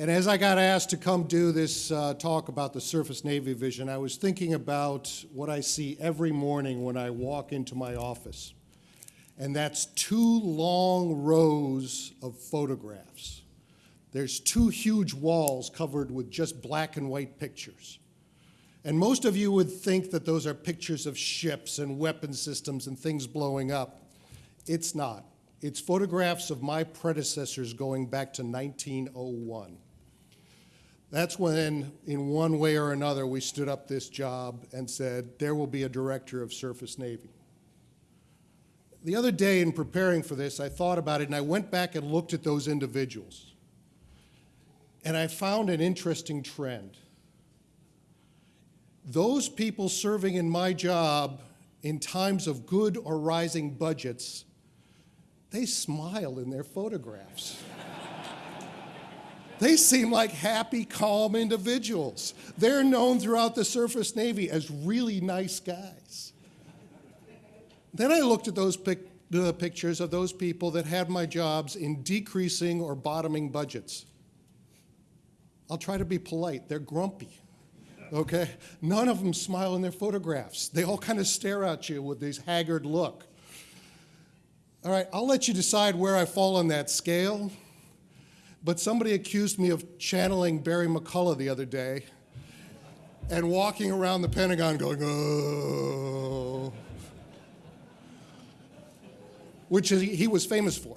And as I got asked to come do this uh, talk about the Surface Navy vision, I was thinking about what I see every morning when I walk into my office. And that's two long rows of photographs. There's two huge walls covered with just black and white pictures. And most of you would think that those are pictures of ships and weapon systems and things blowing up. It's not. It's photographs of my predecessors going back to 1901. That's when, in one way or another, we stood up this job and said, there will be a director of Surface Navy. The other day in preparing for this, I thought about it and I went back and looked at those individuals. And I found an interesting trend. Those people serving in my job in times of good or rising budgets they smile in their photographs. they seem like happy, calm individuals. They're known throughout the Surface Navy as really nice guys. Then I looked at those pic the pictures of those people that had my jobs in decreasing or bottoming budgets. I'll try to be polite. They're grumpy. Okay? None of them smile in their photographs. They all kind of stare at you with this haggard look. All right, I'll let you decide where I fall on that scale. But somebody accused me of channeling Barry McCullough the other day and walking around the Pentagon going, oh, which he was famous for.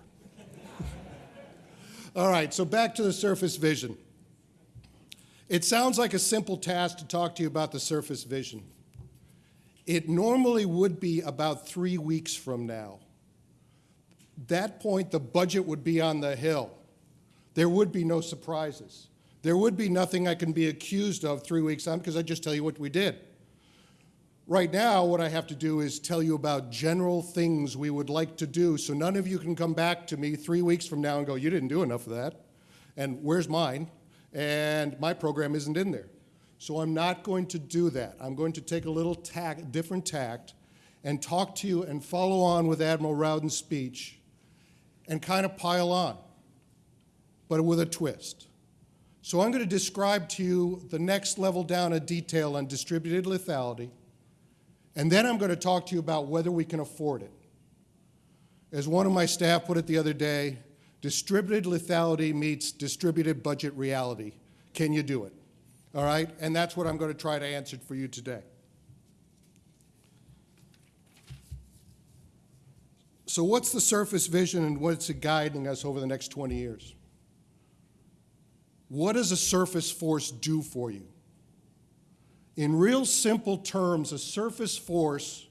All right, so back to the surface vision. It sounds like a simple task to talk to you about the surface vision. It normally would be about three weeks from now that point, the budget would be on the hill. There would be no surprises. There would be nothing I can be accused of three weeks on because I just tell you what we did. Right now, what I have to do is tell you about general things we would like to do so none of you can come back to me three weeks from now and go, you didn't do enough of that, and where's mine? And my program isn't in there. So I'm not going to do that. I'm going to take a little tack, different tact and talk to you and follow on with Admiral Rowden's speech and kind of pile on, but with a twist. So I'm going to describe to you the next level down of detail on distributed lethality, and then I'm going to talk to you about whether we can afford it. As one of my staff put it the other day, distributed lethality meets distributed budget reality. Can you do it? All right? And that's what I'm going to try to answer for you today. So what's the surface vision and what's it guiding us over the next 20 years? What does a surface force do for you? In real simple terms, a surface force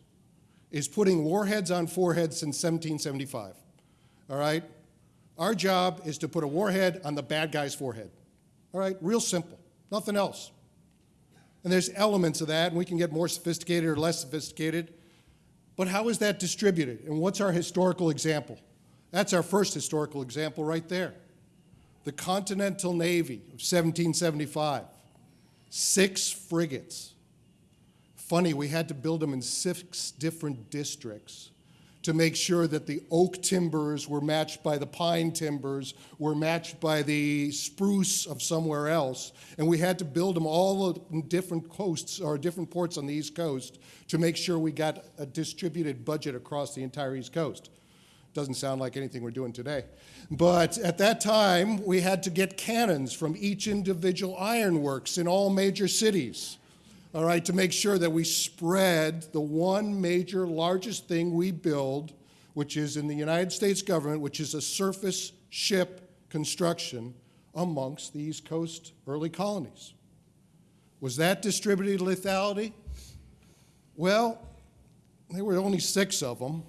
is putting warheads on foreheads since 1775, all right? Our job is to put a warhead on the bad guy's forehead, all right? Real simple, nothing else. And there's elements of that, and we can get more sophisticated or less sophisticated. But how is that distributed? And what's our historical example? That's our first historical example right there. The Continental Navy of 1775, six frigates. Funny, we had to build them in six different districts to make sure that the oak timbers were matched by the pine timbers, were matched by the spruce of somewhere else. And we had to build them all in different coasts or different ports on the East Coast to make sure we got a distributed budget across the entire East Coast. Doesn't sound like anything we're doing today. But at that time, we had to get cannons from each individual ironworks in all major cities all right, to make sure that we spread the one major largest thing we build, which is in the United States government, which is a surface ship construction amongst the East Coast early colonies. Was that distributed lethality? Well, there were only six of them.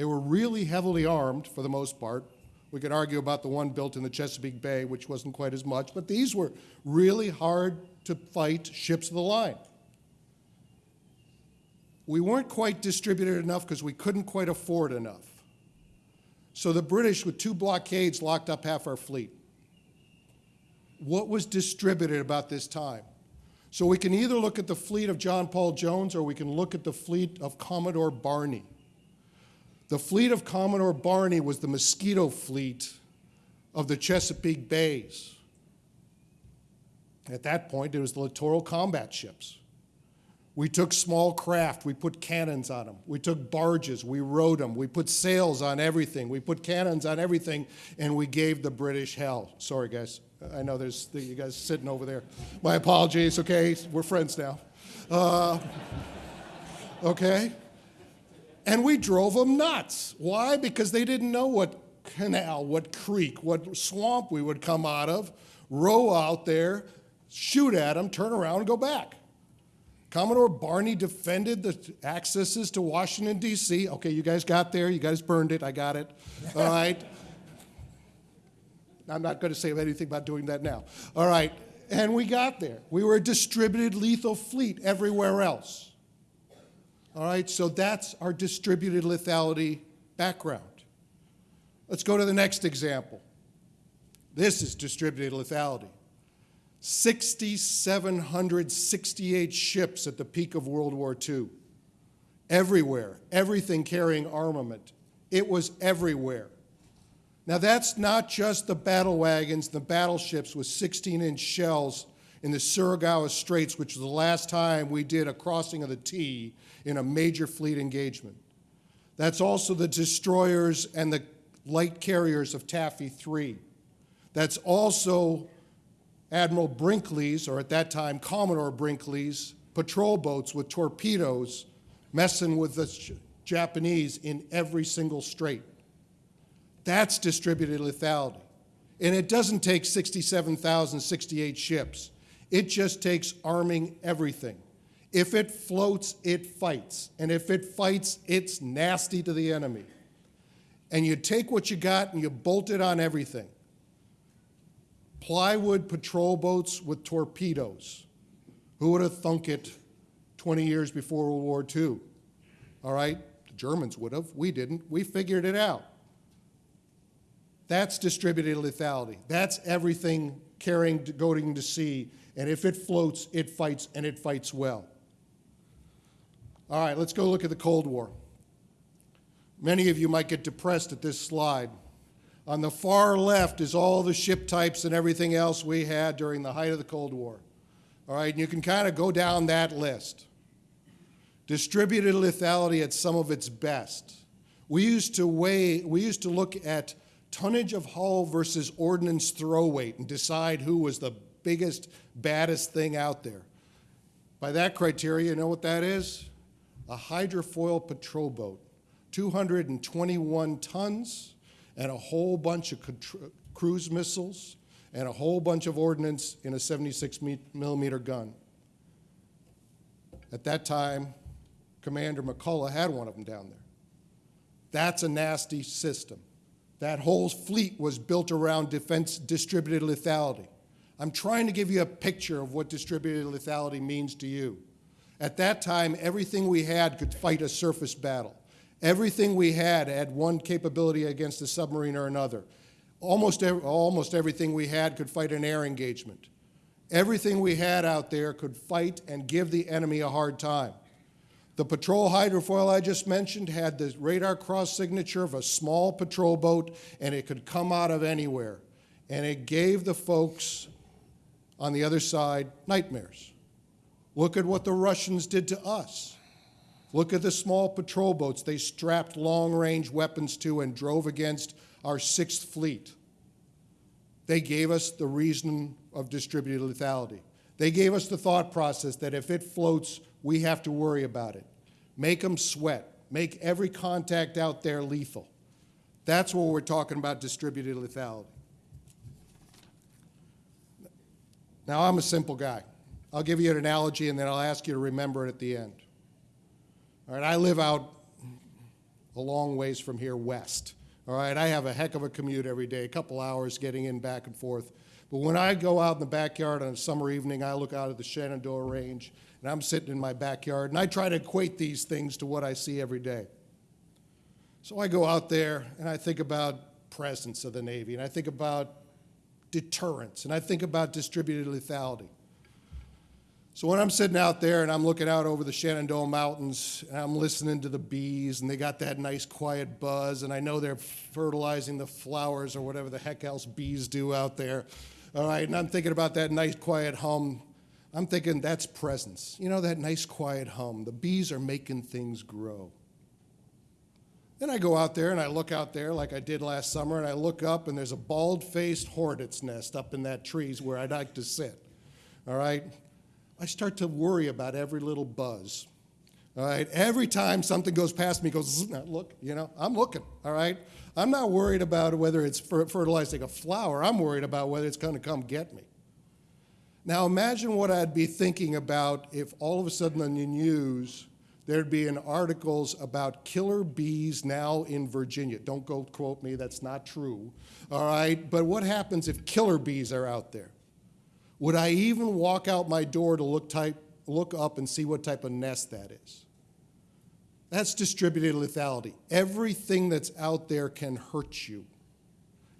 They were really heavily armed for the most part. We could argue about the one built in the Chesapeake Bay, which wasn't quite as much, but these were really hard to fight ships of the line. We weren't quite distributed enough because we couldn't quite afford enough. So the British, with two blockades, locked up half our fleet. What was distributed about this time? So we can either look at the fleet of John Paul Jones or we can look at the fleet of Commodore Barney. The fleet of Commodore Barney was the Mosquito fleet of the Chesapeake Bays. At that point, it was the littoral combat ships. We took small craft, we put cannons on them. We took barges, we rowed them. We put sails on everything. We put cannons on everything, and we gave the British hell. Sorry, guys. I know there's you guys sitting over there. My apologies, okay? We're friends now. Uh, okay? And we drove them nuts. Why? Because they didn't know what canal, what creek, what swamp we would come out of, row out there, shoot at them, turn around, and go back. Commodore Barney defended the accesses to Washington, D.C. Okay, you guys got there. You guys burned it. I got it. All right. I'm not going to say anything about doing that now. All right. And we got there. We were a distributed lethal fleet everywhere else. All right. So that's our distributed lethality background. Let's go to the next example. This is distributed lethality. 6,768 ships at the peak of World War II. Everywhere, everything carrying armament. It was everywhere. Now, that's not just the battle wagons, the battleships with 16 inch shells in the Surigao Straits, which was the last time we did a crossing of the T in a major fleet engagement. That's also the destroyers and the light carriers of Taffy 3. That's also Admiral Bulkeley's, or at that time Commodore Bulkeley's, patrol boats with torpedoes messing with the Japanese in every single strait. That's distributed lethality. And it doesn't take 67,068 ships. It just takes arming everything. If it floats, it fights. And if it fights, it's nasty to the enemy. And you take what you got and you bolt it on everything plywood patrol boats with torpedoes. Who would have thunk it 20 years before World War II? All right, the Germans would have. We didn't. We figured it out. That's distributed lethality. That's everything carrying, going to sea. And if it floats, it fights, and it fights well. All right, let's go look at the Cold War. Many of you might get depressed at this slide. On the far left is all the ship types and everything else we had during the height of the Cold War. All right, and you can kind of go down that list. Distributed lethality at some of its best. We used to weigh, we used to look at tonnage of hull versus ordnance throw weight and decide who was the biggest, baddest thing out there. By that criteria, you know what that is? A hydrofoil patrol boat, 221 tons, and a whole bunch of cruise missiles and a whole bunch of ordnance in a 76 millimeter gun. At that time, Commander McCullough had one of them down there. That's a nasty system. That whole fleet was built around defense distributed lethality. I'm trying to give you a picture of what distributed lethality means to you. At that time, everything we had could fight a surface battle. Everything we had had one capability against a submarine or another. Almost, every, almost everything we had could fight an air engagement. Everything we had out there could fight and give the enemy a hard time. The patrol hydrofoil I just mentioned had the radar cross signature of a small patrol boat, and it could come out of anywhere. And it gave the folks on the other side nightmares. Look at what the Russians did to us. Look at the small patrol boats they strapped long range weapons to and drove against our Sixth Fleet. They gave us the reason of distributed lethality. They gave us the thought process that if it floats, we have to worry about it. Make them sweat. Make every contact out there lethal. That's what we're talking about distributed lethality. Now, I'm a simple guy. I'll give you an analogy and then I'll ask you to remember it at the end. All right, I live out a long ways from here west. All right, I have a heck of a commute every day, a couple hours getting in back and forth. But when I go out in the backyard on a summer evening, I look out at the Shenandoah Range, and I'm sitting in my backyard, and I try to equate these things to what I see every day. So I go out there, and I think about presence of the Navy, and I think about deterrence, and I think about distributed lethality. So when I'm sitting out there and I'm looking out over the Shenandoah Mountains and I'm listening to the bees and they got that nice quiet buzz and I know they're fertilizing the flowers or whatever the heck else bees do out there, all right, and I'm thinking about that nice quiet hum. I'm thinking that's presence. You know, that nice quiet hum. The bees are making things grow. Then I go out there and I look out there like I did last summer, and I look up and there's a bald faced hornet's nest up in that trees where I'd like to sit. All right? I start to worry about every little buzz. All right? Every time something goes past me, goes, look, you know, I'm looking. All right? I'm not worried about whether it's fer- fertilizing a flower, I'm worried about whether it's going to come get me. Now imagine what I'd be thinking about if all of a sudden on the news there'd be an articles about killer bees now in Virginia. Don't go quote me, that's not true. All right, but what happens if killer bees are out there? Would I even walk out my door to look type, look up and see what type of nest that is? That's distributed lethality. Everything that's out there can hurt you.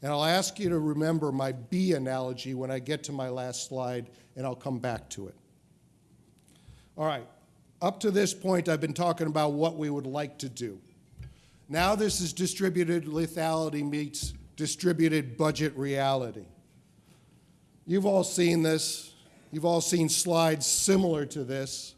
And I'll ask you to remember my bee analogy when I get to my last slide, and I'll come back to it. All right, up to this point, I've been talking about what we would like to do. Now, this is distributed lethality meets distributed budget reality. You've all seen this, you've all seen slides similar to this.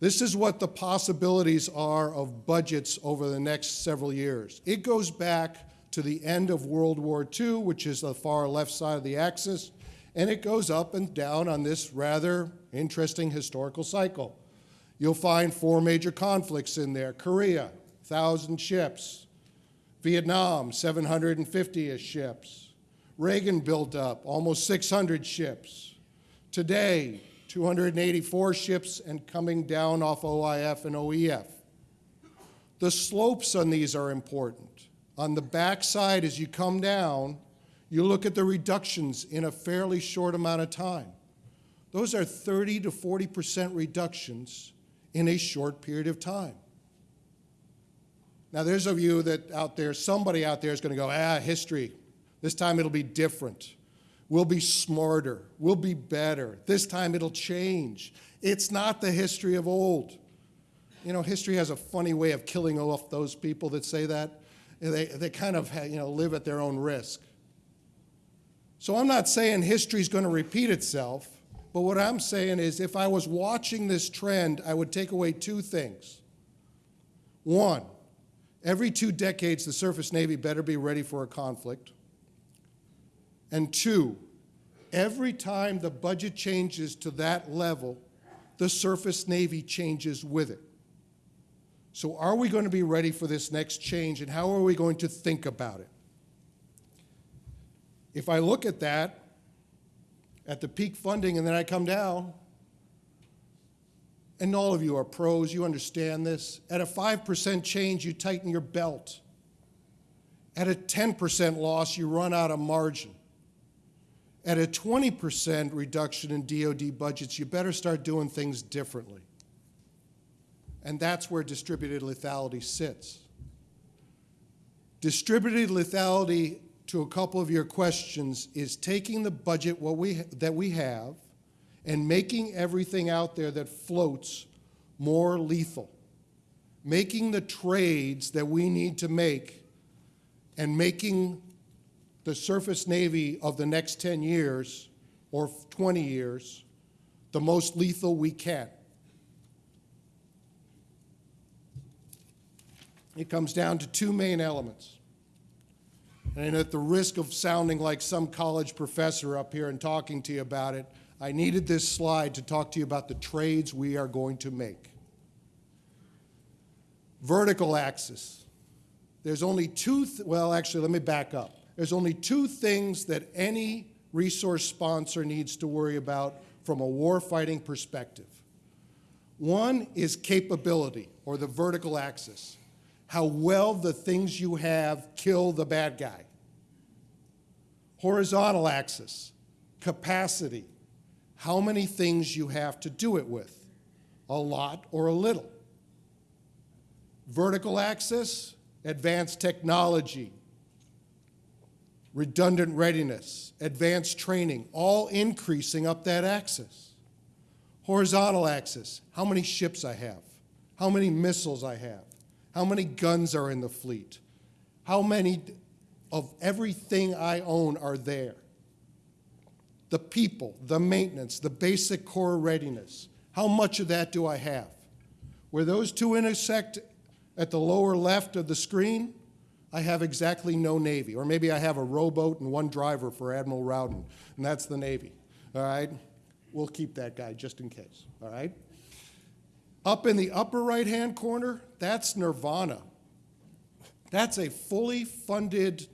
This is what the possibilities are of budgets over the next several years. It goes back to the end of World War II, which is the far left side of the axis, and it goes up and down on this rather interesting historical cycle. You'll find four major conflicts in there Korea, 1,000 ships, Vietnam, 750 ships. Reagan built up almost 600 ships. Today, 284 ships and coming down off OIF and OEF. The slopes on these are important. On the backside, as you come down, you look at the reductions in a fairly short amount of time. Those are 30 to 40% reductions in a short period of time. Now, there's a you that out there, somebody out there is going to go, ah, history. This time it'll be different. We'll be smarter. We'll be better. This time it'll change. It's not the history of old. You know, history has a funny way of killing off those people that say that. They, they kind of you know, live at their own risk. So I'm not saying history is going to repeat itself, but what I'm saying is if I was watching this trend, I would take away two things. One, every two decades, the surface Navy better be ready for a conflict. And two, every time the budget changes to that level, the surface Navy changes with it. So are we going to be ready for this next change and how are we going to think about it? If I look at that, at the peak funding and then I come down, and all of you are pros, you understand this. At a 5% change, you tighten your belt. At a 10% loss, you run out of margin. At a 20% reduction in DoD budgets, you better start doing things differently. And that's where distributed lethality sits. Distributed lethality, to a couple of your questions, is taking the budget what we, that we have and making everything out there that floats more lethal. Making the trades that we need to make and making the surface Navy of the next 10 years or 20 years the most lethal we can. It comes down to two main elements. And at the risk of sounding like some college professor up here and talking to you about it, I needed this slide to talk to you about the trades we are going to make. Vertical axis. There's only two, th well, actually, let me back up. There's only two things that any resource sponsor needs to worry about from a warfighting perspective. One is capability, or the vertical axis how well the things you have kill the bad guy. Horizontal axis, capacity, how many things you have to do it with, a lot or a little. Vertical axis, advanced technology, redundant readiness, advanced training, all increasing up that axis. Horizontal axis, how many ships I have, how many missiles I have, how many guns are in the fleet? How many of everything I own are there? the people, the maintenance, the basic core readiness. How much of that do I have? Where those two intersect at the lower left of the screen, I have exactly no Navy. Or maybe I have a rowboat and one driver for Admiral Rowden, and that's the Navy. All right? We'll keep that guy just in case. All right? Up in the upper right-hand corner, that's Nirvana. That's a fully funded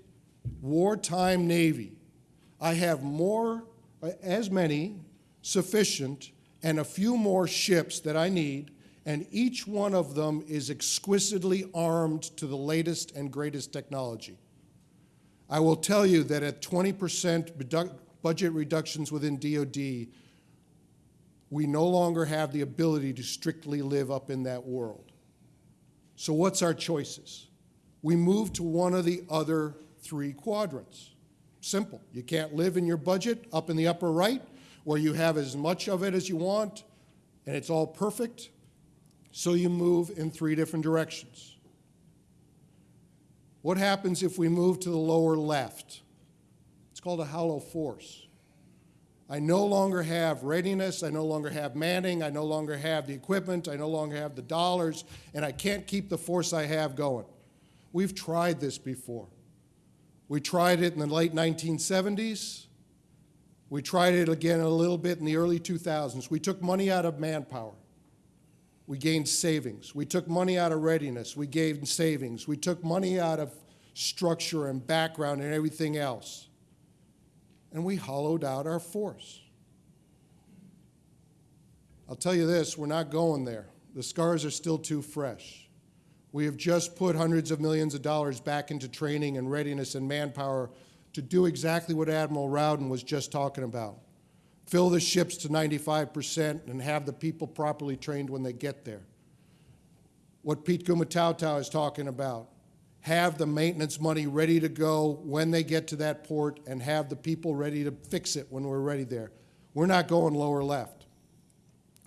wartime Navy. I have more, as many, sufficient, and a few more ships that I need, and each one of them is exquisitely armed to the latest and greatest technology. I will tell you that at 20% budget reductions within DoD, we no longer have the ability to strictly live up in that world. So what's our choices? We move to one of the other three quadrants. Simple. You can't live in your budget up in the upper right, where you have as much of it as you want, and it's all perfect. So you move in three different directions. What happens if we move to the lower left? It's called a hollow force. I no longer have readiness, I no longer have manning, I no longer have the equipment, I no longer have the dollars, and I can't keep the force I have going. We've tried this before. We tried it in the late 1970s. We tried it again a little bit in the early 2000s. We took money out of manpower. We gained savings. We took money out of readiness. We gained savings. We took money out of structure and background and everything else and we hollowed out our force. I'll tell you this, we're not going there. The scars are still too fresh. We have just put hundreds of millions of dollars back into training and readiness and manpower to do exactly what Admiral Rowden was just talking about. Fill the ships to 95% and have the people properly trained when they get there. What Pete Gumataotao is talking about, have the maintenance money ready to go when they get to that port and have the people ready to fix it when we're ready there. We're not going lower left.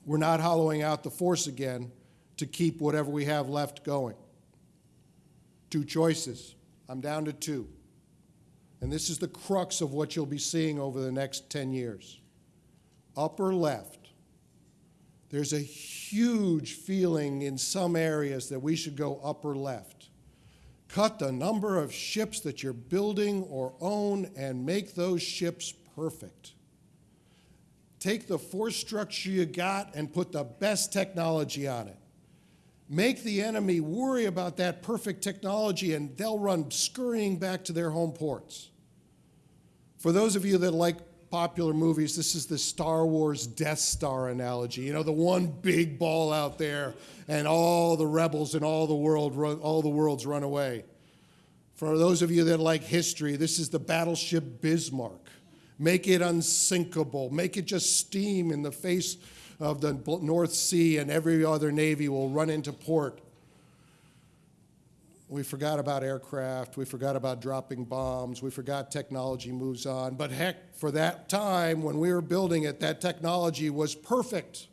We're not hollowing out the force again to keep whatever we have left going. Two choices. I'm down to two. And this is the crux of what you'll be seeing over the next 10 years. Upper left. There's a huge feeling in some areas that we should go upper left cut the number of ships that you're building or own and make those ships perfect. Take the force structure you got and put the best technology on it. Make the enemy worry about that perfect technology and they'll run scurrying back to their home ports. For those of you that like popular movies, this is the Star Wars Death Star analogy. You know, the one big ball out there, and all the rebels and all the world, all the worlds run away. For those of you that like history, this is the battleship Bismarck. Make it unsinkable. Make it just steam in the face of the North Sea, and every other navy will run into port we forgot about aircraft. We forgot about dropping bombs. We forgot technology moves on. But heck, for that time when we were building it, that technology was perfect.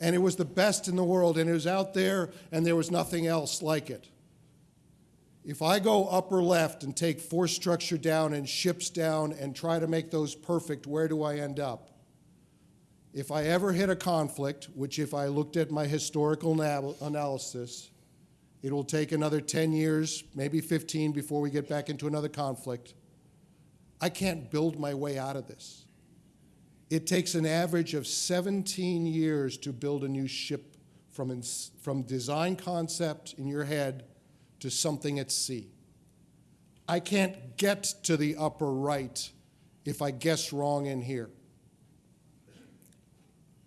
And it was the best in the world. And it was out there, and there was nothing else like it. If I go upper left and take force structure down and ships down and try to make those perfect, where do I end up? If I ever hit a conflict, which if I looked at my historical analysis, it will take another 10 years, maybe 15, before we get back into another conflict. I can't build my way out of this. It takes an average of 17 years to build a new ship from, from design concept in your head to something at sea. I can't get to the upper right if I guess wrong in here.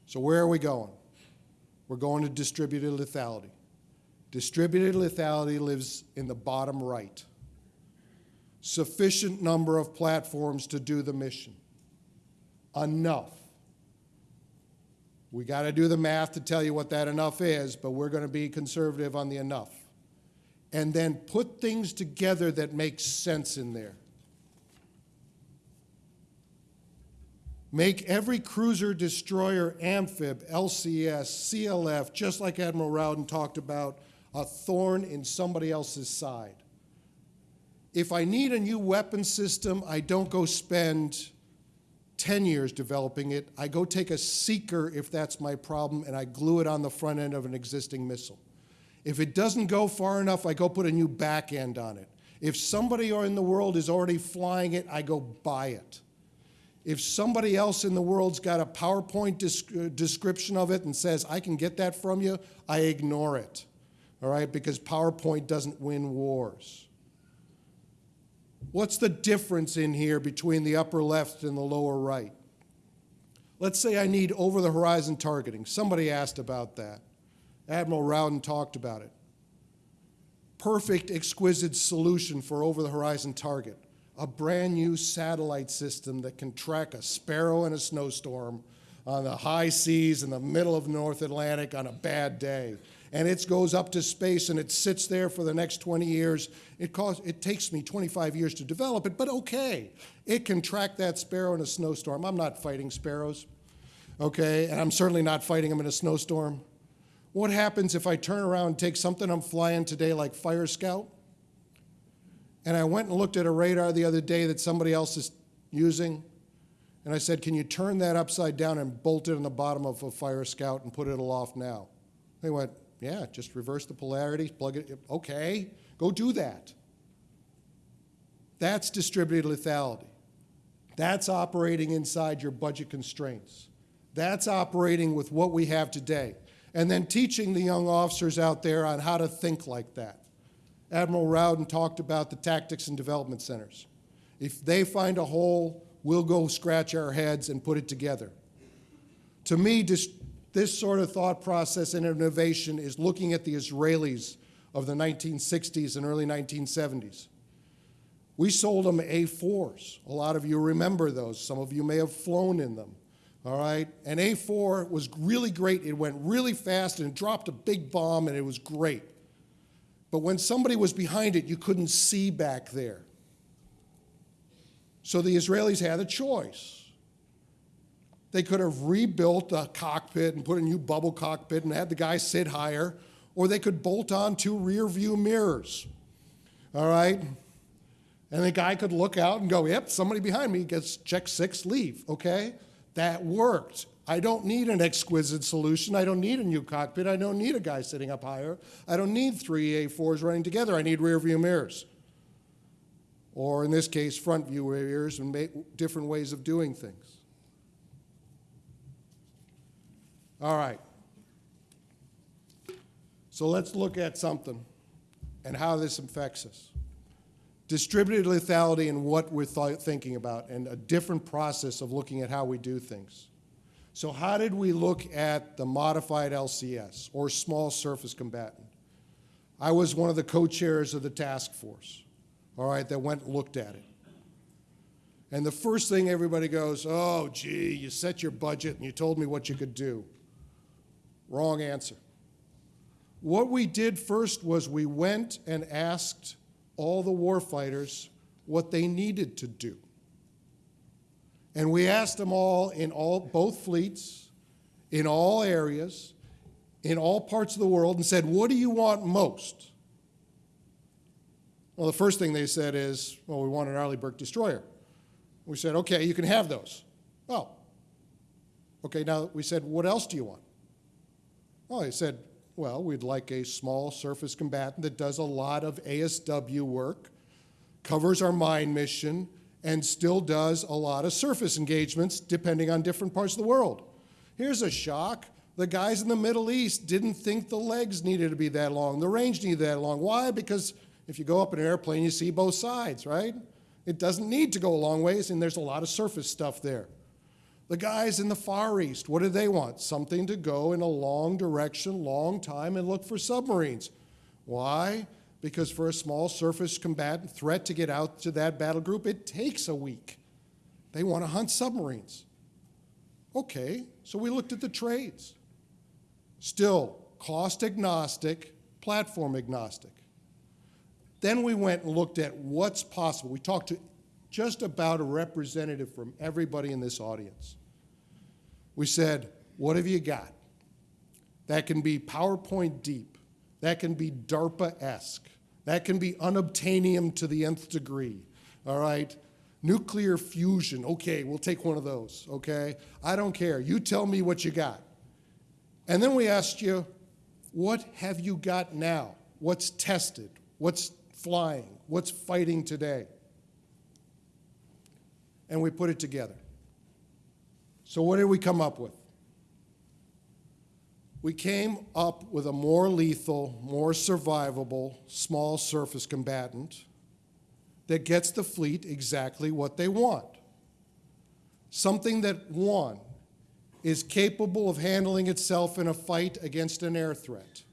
So where are we going? We're going to distributed lethality. Distributed lethality lives in the bottom right. Sufficient number of platforms to do the mission. Enough. We got to do the math to tell you what that enough is, but we're going to be conservative on the enough. And then put things together that make sense in there. Make every cruiser, destroyer, amphib, LCS, CLF, just like Admiral Rowden talked about, a thorn in somebody else's side. If I need a new weapon system, I don't go spend 10 years developing it. I go take a seeker if that's my problem, and I glue it on the front end of an existing missile. If it doesn't go far enough, I go put a new back end on it. If somebody in the world is already flying it, I go buy it. If somebody else in the world's got a PowerPoint description of it and says, I can get that from you, I ignore it. All right, because PowerPoint doesn't win wars. What's the difference in here between the upper left and the lower right? Let's say I need over the horizon targeting. Somebody asked about that. Admiral Rowden talked about it. Perfect, exquisite solution for over the horizon target. A brand new satellite system that can track a sparrow in a snowstorm on the high seas in the middle of North Atlantic on a bad day and it goes up to space and it sits there for the next 20 years. It, it takes me 25 years to develop it, but okay. It can track that sparrow in a snowstorm. I'm not fighting sparrows, okay? And I'm certainly not fighting them in a snowstorm. What happens if I turn around and take something I'm flying today like Fire Scout, and I went and looked at a radar the other day that somebody else is using, and I said, can you turn that upside down and bolt it on the bottom of a Fire Scout and put it aloft now? They went, yeah, just reverse the polarity, plug it. Okay, go do that. That's distributed lethality. That's operating inside your budget constraints. That's operating with what we have today. And then teaching the young officers out there on how to think like that. Admiral Rowden talked about the tactics and development centers. If they find a hole, we'll go scratch our heads and put it together. To me, this sort of thought process and innovation is looking at the Israelis of the 1960s and early 1970s. We sold them A4s. A lot of you remember those. Some of you may have flown in them. All right? And A4 was really great. It went really fast and it dropped a big bomb and it was great. But when somebody was behind it, you couldn't see back there. So the Israelis had a choice. They could have rebuilt the cockpit and put a new bubble cockpit and had the guy sit higher, or they could bolt on two rear view mirrors. All right? And the guy could look out and go, yep, somebody behind me gets check six, leave. Okay? That worked. I don't need an exquisite solution. I don't need a new cockpit. I don't need a guy sitting up higher. I don't need three A4s running together. I need rear view mirrors. Or in this case, front view mirrors and different ways of doing things. All right. So let's look at something and how this affects us. Distributed lethality and what we're th thinking about, and a different process of looking at how we do things. So, how did we look at the modified LCS, or small surface combatant? I was one of the co chairs of the task force, all right, that went and looked at it. And the first thing everybody goes, oh, gee, you set your budget and you told me what you could do. Wrong answer. What we did first was we went and asked all the warfighters what they needed to do. And we asked them all in all, both fleets, in all areas, in all parts of the world, and said, What do you want most? Well, the first thing they said is, Well, we want an Arleigh Burke destroyer. We said, Okay, you can have those. Oh, okay, now we said, What else do you want? Well, he said, well, we'd like a small surface combatant that does a lot of ASW work, covers our mine mission, and still does a lot of surface engagements depending on different parts of the world. Here's a shock. The guys in the Middle East didn't think the legs needed to be that long, the range needed that long. Why? Because if you go up in an airplane, you see both sides, right? It doesn't need to go a long ways, and there's a lot of surface stuff there. The guys in the Far East, what do they want? Something to go in a long direction, long time, and look for submarines. Why? Because for a small surface combatant threat to get out to that battle group, it takes a week. They want to hunt submarines. Okay, so we looked at the trades. Still, cost agnostic, platform agnostic. Then we went and looked at what's possible. We talked to just about a representative from everybody in this audience. We said, what have you got? That can be PowerPoint deep. That can be DARPA-esque. That can be unobtainium to the nth degree, all right? Nuclear fusion, okay, we'll take one of those, okay? I don't care. You tell me what you got. And then we asked you, what have you got now? What's tested? What's flying? What's fighting today? And we put it together. So, what did we come up with? We came up with a more lethal, more survivable, small surface combatant that gets the fleet exactly what they want. Something that, one, is capable of handling itself in a fight against an air threat,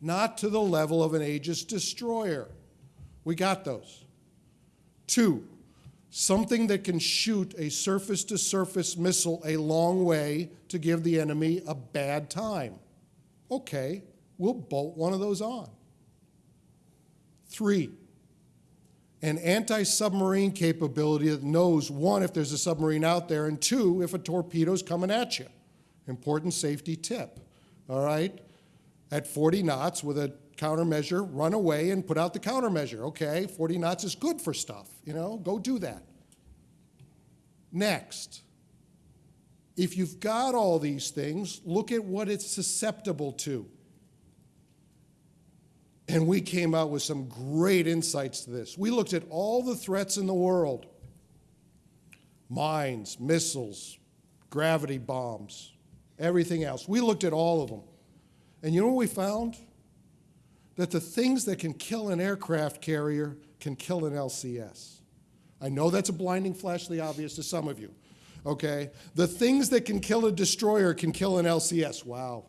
not to the level of an Aegis destroyer. We got those. Two, something that can shoot a surface to surface missile a long way to give the enemy a bad time. Okay, we'll bolt one of those on. Three, an anti submarine capability that knows one, if there's a submarine out there, and two, if a torpedo's coming at you. Important safety tip. All right? At 40 knots with a countermeasure, run away and put out the countermeasure. Okay, 40 knots is good for stuff, you know, go do that. Next, if you've got all these things, look at what it's susceptible to. And we came out with some great insights to this. We looked at all the threats in the world mines, missiles, gravity bombs, everything else. We looked at all of them. And you know what we found? That the things that can kill an aircraft carrier can kill an LCS. I know that's a blinding flash the obvious to some of you, okay? The things that can kill a destroyer can kill an LCS. Wow.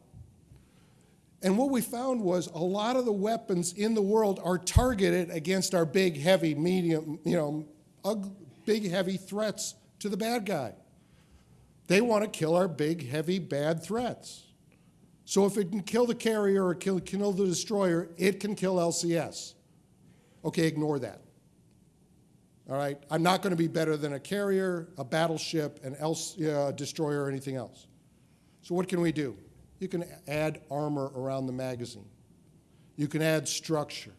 And what we found was a lot of the weapons in the world are targeted against our big, heavy, medium, you know, big, heavy threats to the bad guy. They want to kill our big, heavy, bad threats. So if it can kill the carrier or kill, kill the destroyer, it can kill LCS. Okay, ignore that. All right, I'm not going to be better than a carrier, a battleship, an uh, destroyer, or anything else. So what can we do? You can add armor around the magazine. You can add structure.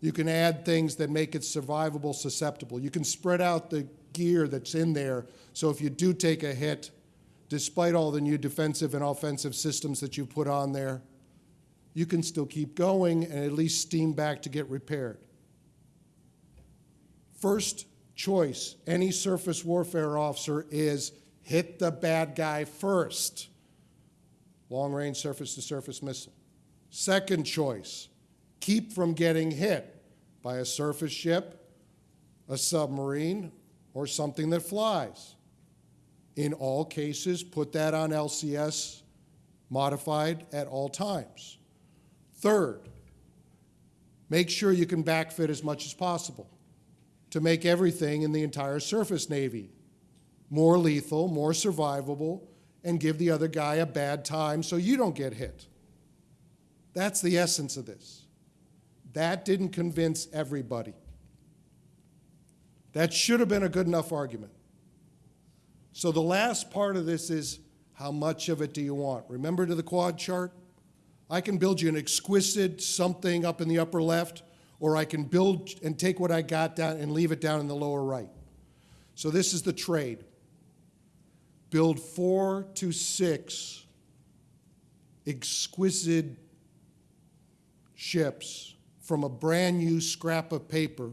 You can add things that make it survivable, susceptible. You can spread out the gear that's in there so if you do take a hit, despite all the new defensive and offensive systems that you put on there, you can still keep going and at least steam back to get repaired. First choice, any surface warfare officer is hit the bad guy first. Long range surface to surface missile. Second choice, keep from getting hit by a surface ship, a submarine, or something that flies in all cases, put that on LCS modified at all times. Third, make sure you can backfit as much as possible to make everything in the entire surface Navy more lethal, more survivable, and give the other guy a bad time so you don't get hit. That's the essence of this. That didn't convince everybody. That should have been a good enough argument. So the last part of this is how much of it do you want? Remember to the quad chart? I can build you an exquisite something up in the upper left, or I can build and take what I got down and leave it down in the lower right. So this is the trade. Build four to six exquisite ships from a brand new scrap of paper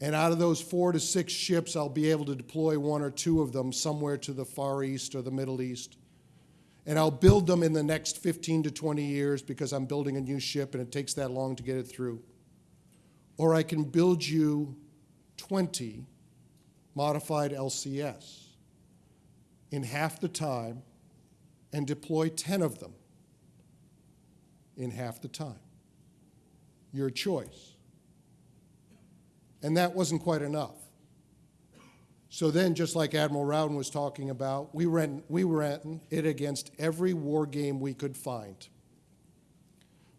and out of those four to six ships, I'll be able to deploy one or two of them somewhere to the Far East or the Middle East. And I'll build them in the next 15 to 20 years because I'm building a new ship and it takes that long to get it through. Or I can build you 20 modified LCS in half the time and deploy 10 of them in half the time. Your choice. And that wasn't quite enough. So then, just like Admiral Rowden was talking about, we ran, we ran it against every war game we could find.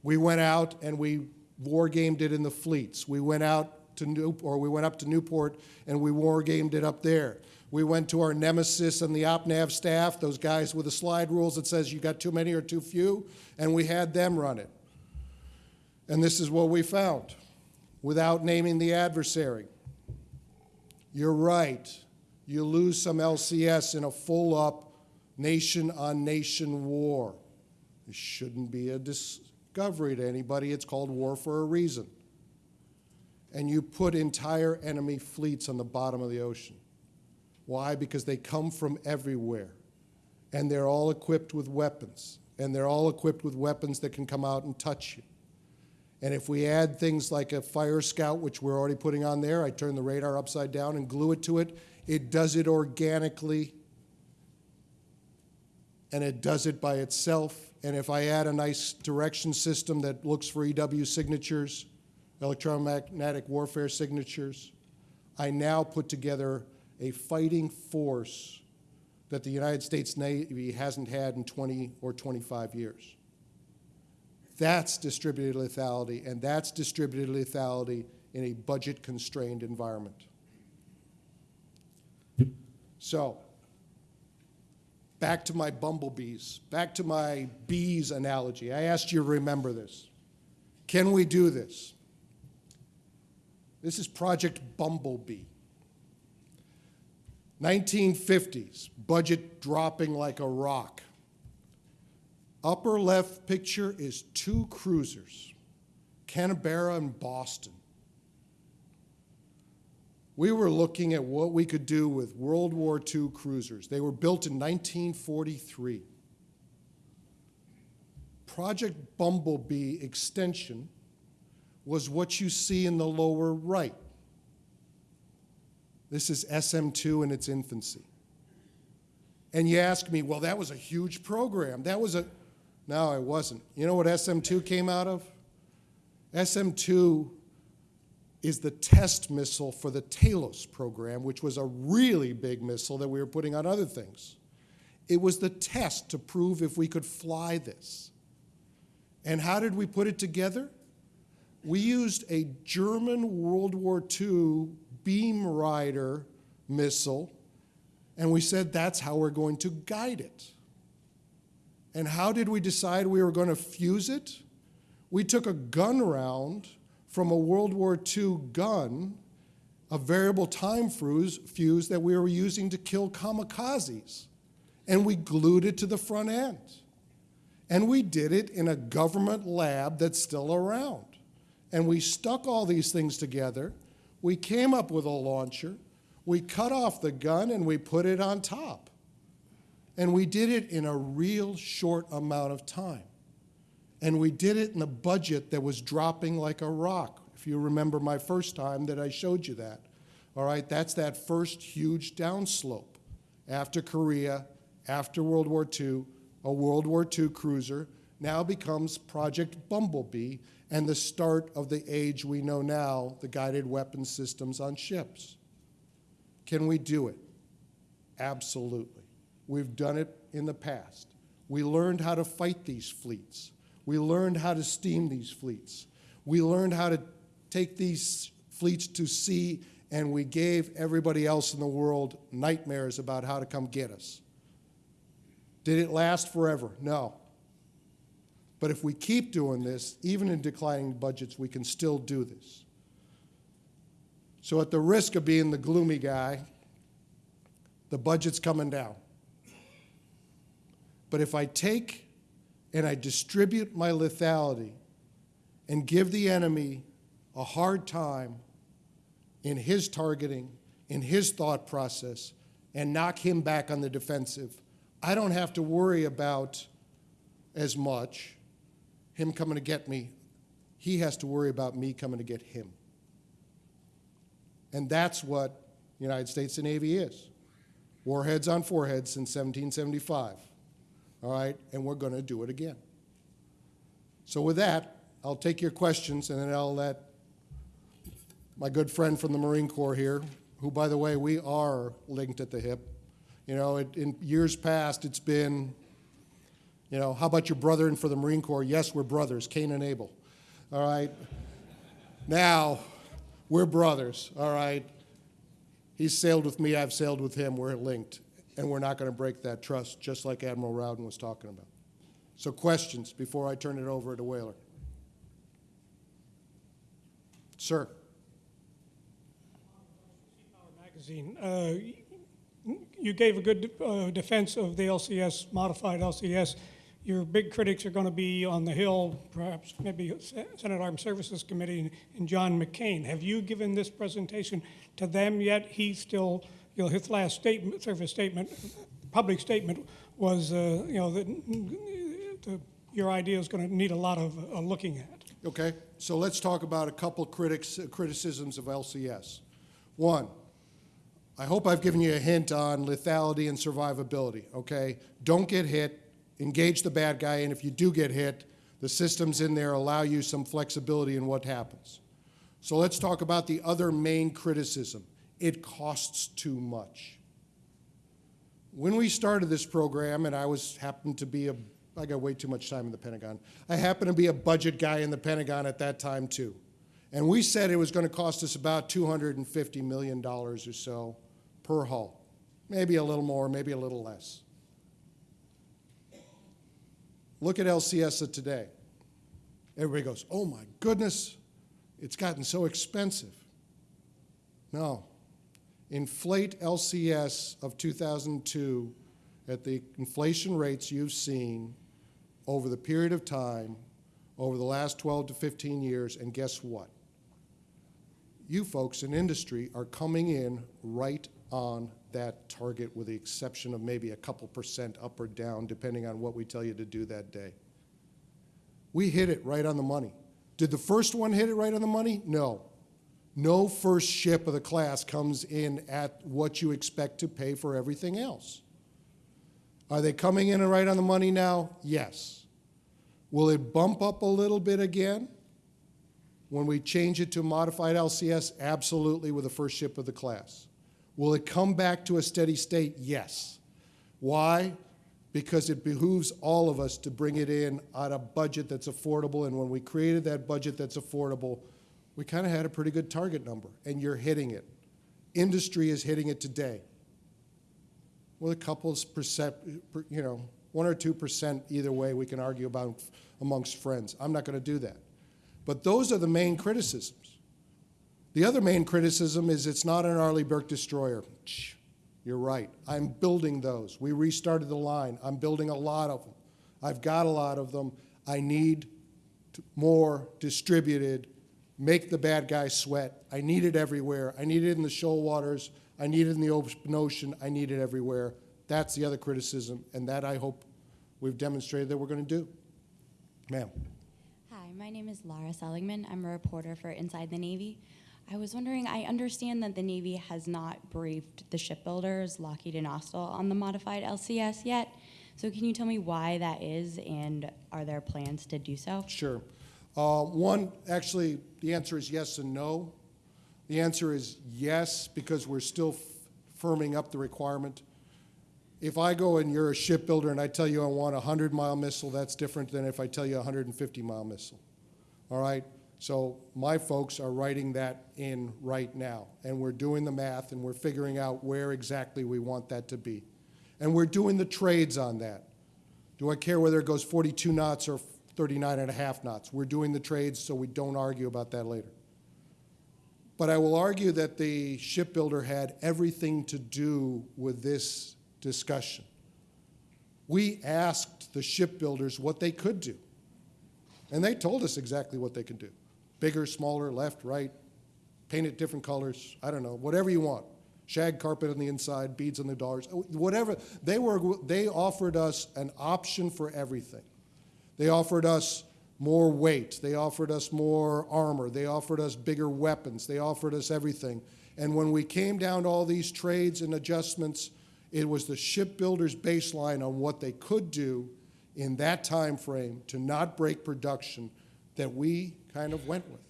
We went out and we war gamed it in the fleets. We went out to New, or we went up to Newport and we war gamed it up there. We went to our nemesis and the OpNav staff, those guys with the slide rules that says you got too many or too few, and we had them run it. And this is what we found without naming the adversary. You're right. You lose some LCS in a full up nation on nation war. It shouldn't be a discovery to anybody. It's called war for a reason. And you put entire enemy fleets on the bottom of the ocean. Why? Because they come from everywhere. And they're all equipped with weapons. And they're all equipped with weapons that can come out and touch you. And if we add things like a fire scout, which we're already putting on there, I turn the radar upside down and glue it to it, it does it organically and it does it by itself. And if I add a nice direction system that looks for EW signatures, electromagnetic warfare signatures, I now put together a fighting force that the United States Navy hasn't had in 20 or 25 years. That's distributed lethality, and that's distributed lethality in a budget-constrained environment. So, back to my bumblebees, back to my bees analogy. I asked you to remember this. Can we do this? This is Project Bumblebee. 1950s, budget dropping like a rock. Upper left picture is two cruisers, Canberra and Boston. We were looking at what we could do with World War II cruisers. They were built in 1943. Project Bumblebee extension was what you see in the lower right. This is SM2 in its infancy. And you ask me, well, that was a huge program. That was a, no, it wasn't. You know what SM2 came out of? SM2 is the test missile for the Talos program, which was a really big missile that we were putting on other things. It was the test to prove if we could fly this. And how did we put it together? We used a German World War II beam rider missile, and we said that's how we're going to guide it. And how did we decide we were going to fuse it? We took a gun round from a World War II gun, a variable time fuse, that we were using to kill kamikazes, and we glued it to the front end. And we did it in a government lab that's still around. And we stuck all these things together. We came up with a launcher. We cut off the gun and we put it on top. And we did it in a real short amount of time. And we did it in a budget that was dropping like a rock. If you remember my first time that I showed you that. All right, that's that first huge downslope. After Korea, after World War II, a World War II cruiser now becomes Project Bumblebee and the start of the age we know now, the guided weapon systems on ships. Can we do it? Absolutely. We've done it in the past. We learned how to fight these fleets. We learned how to steam these fleets. We learned how to take these fleets to sea, and we gave everybody else in the world nightmares about how to come get us. Did it last forever? No. But if we keep doing this, even in declining budgets, we can still do this. So at the risk of being the gloomy guy, the budget's coming down. But if I take and I distribute my lethality and give the enemy a hard time in his targeting, in his thought process, and knock him back on the defensive, I don't have to worry about as much him coming to get me. He has to worry about me coming to get him. And that's what the United States Navy is. Warheads on foreheads since 1775 all right? And we're going to do it again. So with that, I'll take your questions and then I'll let my good friend from the Marine Corps here, who, by the way, we are linked at the hip. You know, it, in years past, it's been, you know, how about your brother in for the Marine Corps? Yes, we're brothers, Cain and Abel. All right? now, we're brothers, all right? He's sailed with me, I've sailed with him, we're linked and we're not going to break that trust, just like Admiral Rowden was talking about. So questions before I turn it over to Whaler. Sir. Magazine. Uh, You gave a good uh, defense of the LCS, modified LCS. Your big critics are going to be on the Hill, perhaps maybe Senate Armed Services Committee and John McCain. Have you given this presentation to them yet? He still, you know, his last statement, service statement, public statement was, uh, you know, that the- your idea is going to need a lot of uh, looking at. Okay, so let's talk about a couple critics, criticisms of LCS. One, I hope I've given you a hint on lethality and survivability, okay? Don't get hit, engage the bad guy, and if you do get hit, the systems in there allow you some flexibility in what happens. So let's talk about the other main criticism. It costs too much. When we started this program, and I was, happened to be a, I got way too much time in the Pentagon. I happened to be a budget guy in the Pentagon at that time too. And we said it was going to cost us about $250 million or so per hull. Maybe a little more, maybe a little less. Look at LCS today. Everybody goes, oh my goodness, it's gotten so expensive. No. Inflate LCS of 2002 at the inflation rates you've seen over the period of time, over the last 12 to 15 years, and guess what? You folks in industry are coming in right on that target with the exception of maybe a couple percent up or down, depending on what we tell you to do that day. We hit it right on the money. Did the first one hit it right on the money? No. No first ship of the class comes in at what you expect to pay for everything else. Are they coming in and right on the money now? Yes. Will it bump up a little bit again when we change it to modified LCS? Absolutely, with the first ship of the class. Will it come back to a steady state? Yes. Why? Because it behooves all of us to bring it in on a budget that's affordable. And when we created that budget that's affordable, we kind of had a pretty good target number, and you're hitting it. Industry is hitting it today. With a couple of percent, you know, one or two percent either way, we can argue about amongst friends. I'm not going to do that. But those are the main criticisms. The other main criticism is it's not an Arleigh Burke destroyer. You're right. I'm building those. We restarted the line. I'm building a lot of them. I've got a lot of them. I need more distributed, make the bad guy sweat. I need it everywhere. I need it in the shoal waters. I need it in the open ocean. I need it everywhere. That's the other criticism, and that I hope we've demonstrated that we're going to do. Ma'am. Hi, my name is Lara Seligman. I'm a reporter for Inside the Navy. I was wondering, I understand that the Navy has not briefed the shipbuilders, Lockheed and Austal, on the modified LCS yet. So can you tell me why that is, and are there plans to do so? Sure. Uh, One, actually, the answer is yes and no. The answer is yes, because we're still firming up the requirement. If I go and you're a shipbuilder and I tell you I want a 100-mile missile, that's different than if I tell you a 150-mile missile. All right? So my folks are writing that in right now, and we're doing the math, and we're figuring out where exactly we want that to be. And we're doing the trades on that. Do I care whether it goes 42 knots or 39 and a half knots? We're doing the trades so we don't argue about that later. But I will argue that the shipbuilder had everything to do with this discussion. We asked the shipbuilders what they could do, and they told us exactly what they could do. Bigger, smaller, left, right, paint it different colors, I don't know, whatever you want. Shag carpet on the inside, beads on the doors, whatever. They, were, they offered us an option for everything. They offered us more weight. They offered us more armor. They offered us bigger weapons. They offered us everything. And when we came down to all these trades and adjustments, it was the shipbuilder's baseline on what they could do in that time frame to not break production that we kind of went with.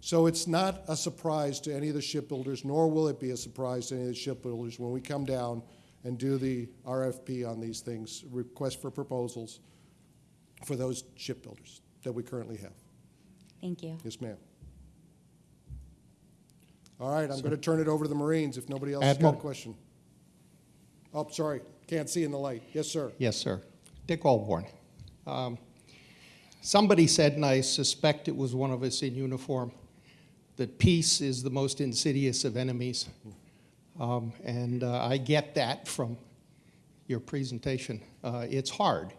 So it's not a surprise to any of the shipbuilders, nor will it be a surprise to any of the shipbuilders when we come down and do the RFP on these things, request for proposals for those shipbuilders that we currently have. Thank you. Yes, ma'am. All right, I'm going to turn it over to the Marines if nobody else has got a question. Oh, sorry, can't see in the light. Yes, sir. Yes, sir. Dick Allborn. Um, Somebody said, and I suspect it was one of us in uniform, that peace is the most insidious of enemies. Um, and uh, I get that from your presentation. Uh, it's hard.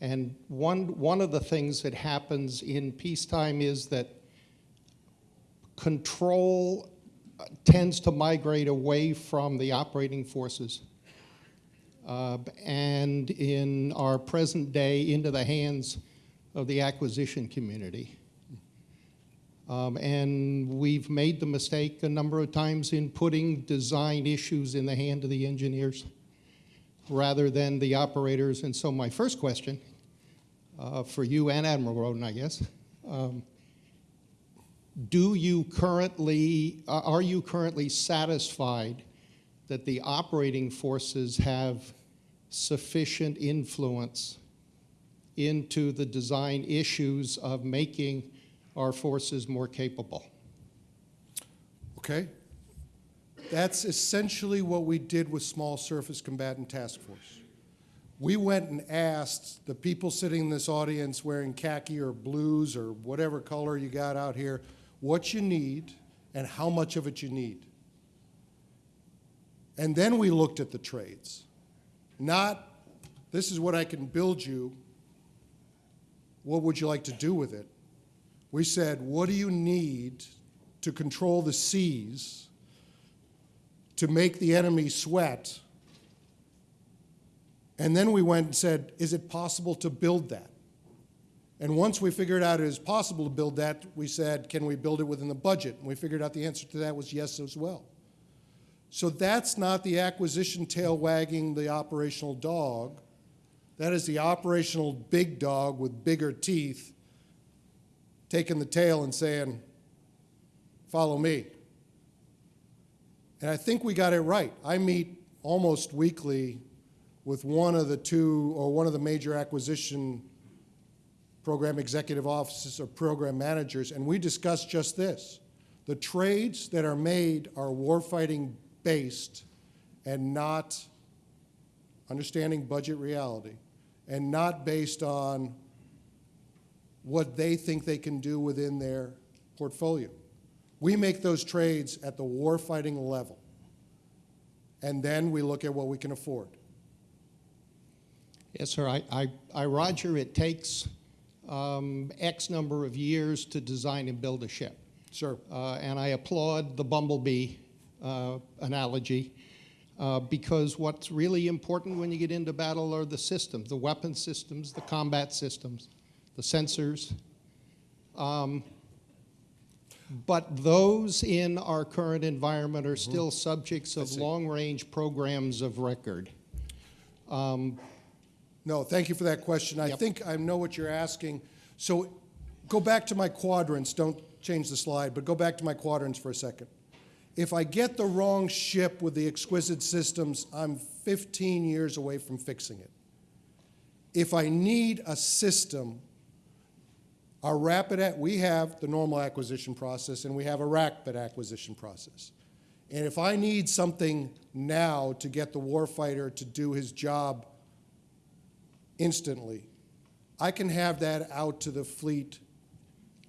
And one, one of the things that happens in peacetime is that control uh, tends to migrate away from the operating forces uh, and in our present day into the hands of the acquisition community. Um, and we've made the mistake a number of times in putting design issues in the hand of the engineers rather than the operators. And so my first question uh, for you and Admiral Rowden, I guess, um, do you currently, uh, are you currently satisfied that the operating forces have sufficient influence into the design issues of making our forces more capable? Okay? That's essentially what we did with Small Surface Combatant Task Force. We went and asked the people sitting in this audience wearing khaki or blues or whatever color you got out here, what you need and how much of it you need. And then we looked at the trades. Not, this is what I can build you, what would you like to do with it? We said, what do you need to control the seas, to make the enemy sweat? And then we went and said, is it possible to build that? And once we figured out it is possible to build that, we said, can we build it within the budget? And we figured out the answer to that was yes as well. So that's not the acquisition tail wagging the operational dog. That is the operational big dog with bigger teeth taking the tail and saying, follow me. And I think we got it right. I meet almost weekly with one of the two or one of the major acquisition program executive offices or program managers, and we discuss just this. The trades that are made are warfighting based and not understanding budget reality and not based on what they think they can do within their portfolio. We make those trades at the warfighting level, and then we look at what we can afford. Yes, sir. I, I, I Roger, it takes um, X number of years to design and build a ship. Sir, Uh, and I applaud the bumblebee uh, analogy uh, because what's really important when you get into battle are the systems, the weapon systems, the combat systems, the sensors. Um, but those in our current environment are still subjects of long-range programs of record. Um, no, thank you for that question. I Yep. think I know what you're asking. So go back to my quadrants. Don't change the slide, but go back to my quadrants for a second. If I get the wrong ship with the exquisite systems, I'm 15 years away from fixing it. If I need a system, our rapid, we have the normal acquisition process and we have a rapid acquisition process. And if I need something now to get the warfighter to do his job instantly, I can have that out to the fleet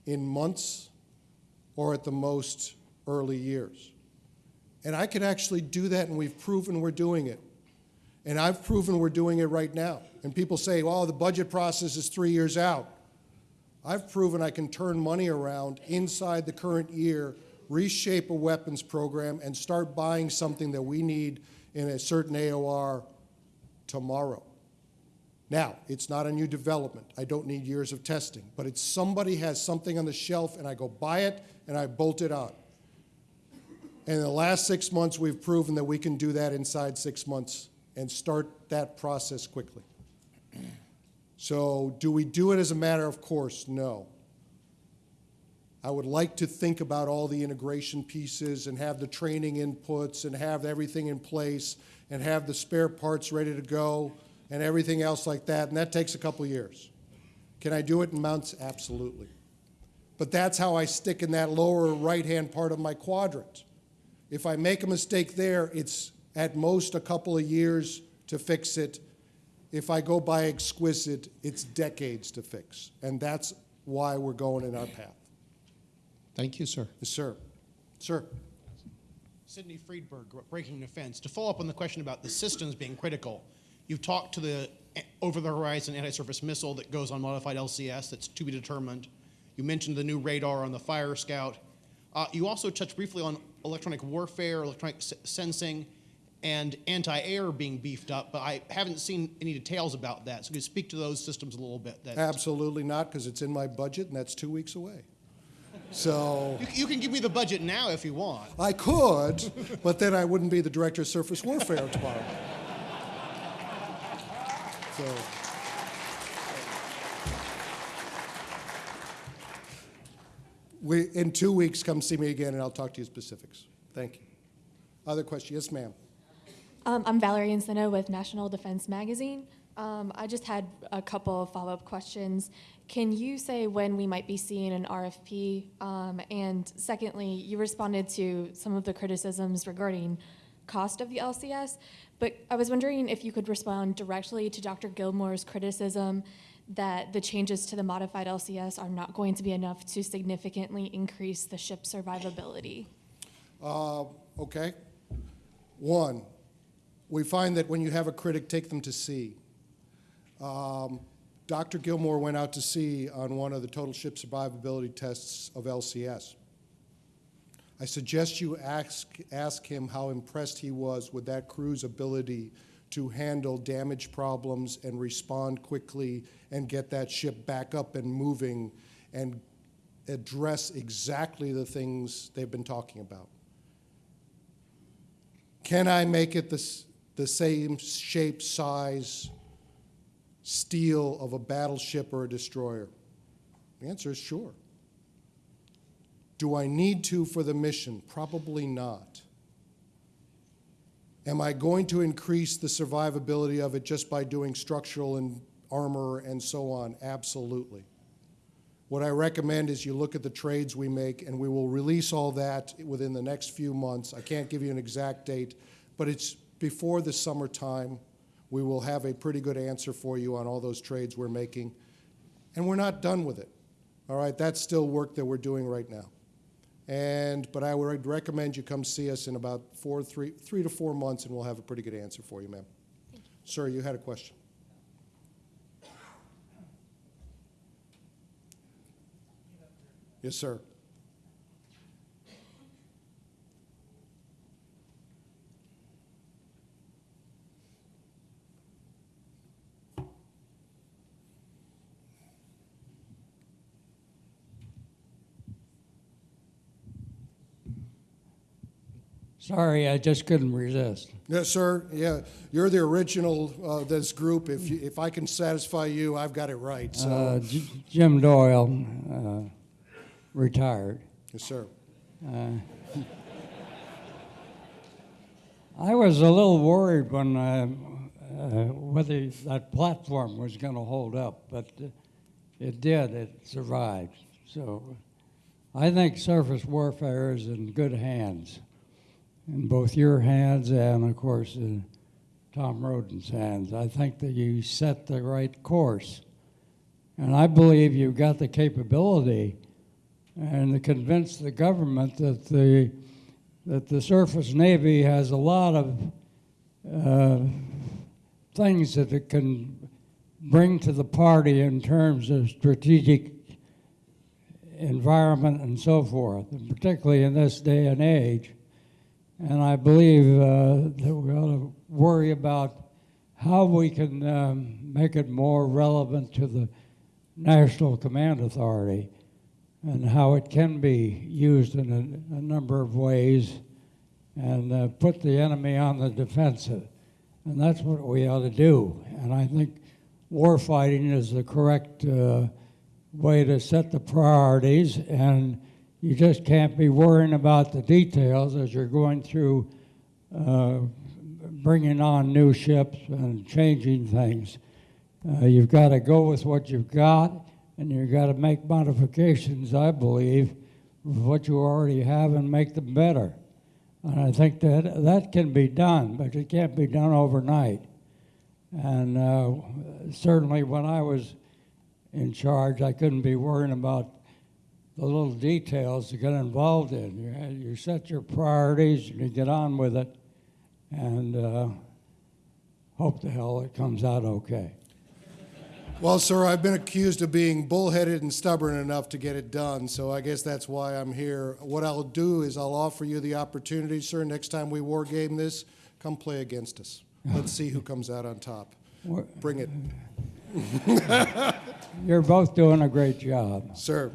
in months or at the most early years. And I can actually do that, and we've proven we're doing it. And I've proven we're doing it right now. And people say, well, the budget process is three years out. I've proven I can turn money around inside the current year, reshape a weapons program, and start buying something that we need in a certain AOR tomorrow. Now, it's not a new development. I don't need years of testing, but it's somebody has something on the shelf and I go buy it and I bolt it on. And in the last six months, we've proven that we can do that inside six months and start that process quickly. So do we do it as a matter of course? No. I would like to think about all the integration pieces and have the training inputs and have everything in place and have the spare parts ready to go and everything else like that, and that takes a couple years. Can I do it in months? Absolutely. But that's how I stick in that lower right-hand part of my quadrant. If I make a mistake there, it's at most a couple of years to fix it. If I go by exquisite, it's decades to fix. And that's why we're going in our path. Thank you, sir. Yes, sir. Sir. Sydney Freedberg, Breaking Defense. To follow up on the question about the systems being critical, you've talked to the over-the-horizon anti-surface missile that goes on modified LCS that's to be determined. You mentioned the new radar on the Fire Scout. Uh, you also touched briefly on electronic warfare, electronic s- sensing, and anti-air being beefed up, but I haven't seen any details about that. So could you speak to those systems a little bit? That Absolutely not, because it's in my budget, and that's two weeks away. So you, you can give me the budget now if you want. I could, but then I wouldn't be the director of surface warfare tomorrow. So. We, in two weeks, come see me again, and I'll talk to you specifics. Thank you. Other question? Yes, ma'am. Um, I'm Valerie Insinna with National Defense Magazine. Um, I just had a couple of follow-up questions. Can you say when we might be seeing an RFP? Um, and secondly, you responded to some of the criticisms regarding cost of the LCS, but I was wondering if you could respond directly to Dr. Gilmore's criticism that the changes to the modified LCS are not going to be enough to significantly increase the ship's survivability. Uh, Okay. One, we find that when you have a critic, take them to sea. Um, Dr. Gilmore went out to sea on one of the total ship survivability tests of LCS. I suggest you ask, ask him how impressed he was with that crew's ability to handle damage problems and respond quickly and get that ship back up and moving and address exactly the things they've been talking about. Can I make it the, the same shape, size, steel of a battleship or a destroyer? The answer is sure. Do I need to for the mission? Probably not. Am I going to increase the survivability of it just by doing structural and armor and so on? Absolutely. What I recommend is you look at the trades we make, and we will release all that within the next few months. I can't give you an exact date, but it's before the summertime. We will have a pretty good answer for you on all those trades we're making. And we're not done with it. All right, that's still work that we're doing right now. And, but I would recommend you come see us in about four, three, three to four months, and we'll have a pretty good answer for you, ma'am. Sir, you had a question. Yes, sir. Sorry, I just couldn't resist. Yes, sir. Yeah, you're the original uh, this group. If you, if I can satisfy you, I've got it right. So, Uh, J- Jim Doyle, uh, retired. yes, sir. Uh, I was a little worried when uh, uh, whether that platform was going to hold up, but it did. It survived. So I think surface warfare is in good hands, in both your hands and, of course, in Tom Rowden's hands. I think that you set the right course, and I believe you've got the capability and to convince the government that the that the surface navy has a lot of uh, things that it can bring to the party in terms of strategic environment and so forth, and particularly in this day and age. And I believe uh, that we ought to worry about how we can um, make it more relevant to the National Command Authority and how it can be used in a, a number of ways and uh, put the enemy on the defensive. And that's what we ought to do. And I think warfighting is the correct uh, way to set the priorities, and you just can't be worrying about the details as you're going through uh, bringing on new ships and changing things. Uh, you've got to go with what you've got, and you've got to make modifications, I believe, with what you already have and make them better. And I think that that can be done, but it can't be done overnight. And uh, certainly when I was in charge, I couldn't be worrying about the little details to get involved in. You, you set your priorities and you get on with it, and uh, hope the hell it comes out okay. Well, sir, I've been accused of being bullheaded and stubborn enough to get it done, so I guess that's why I'm here. What I'll do is I'll offer you the opportunity, sir, next time we war game this, come play against us. Let's see who comes out on top. Bring it, You're both doing a great job. sir.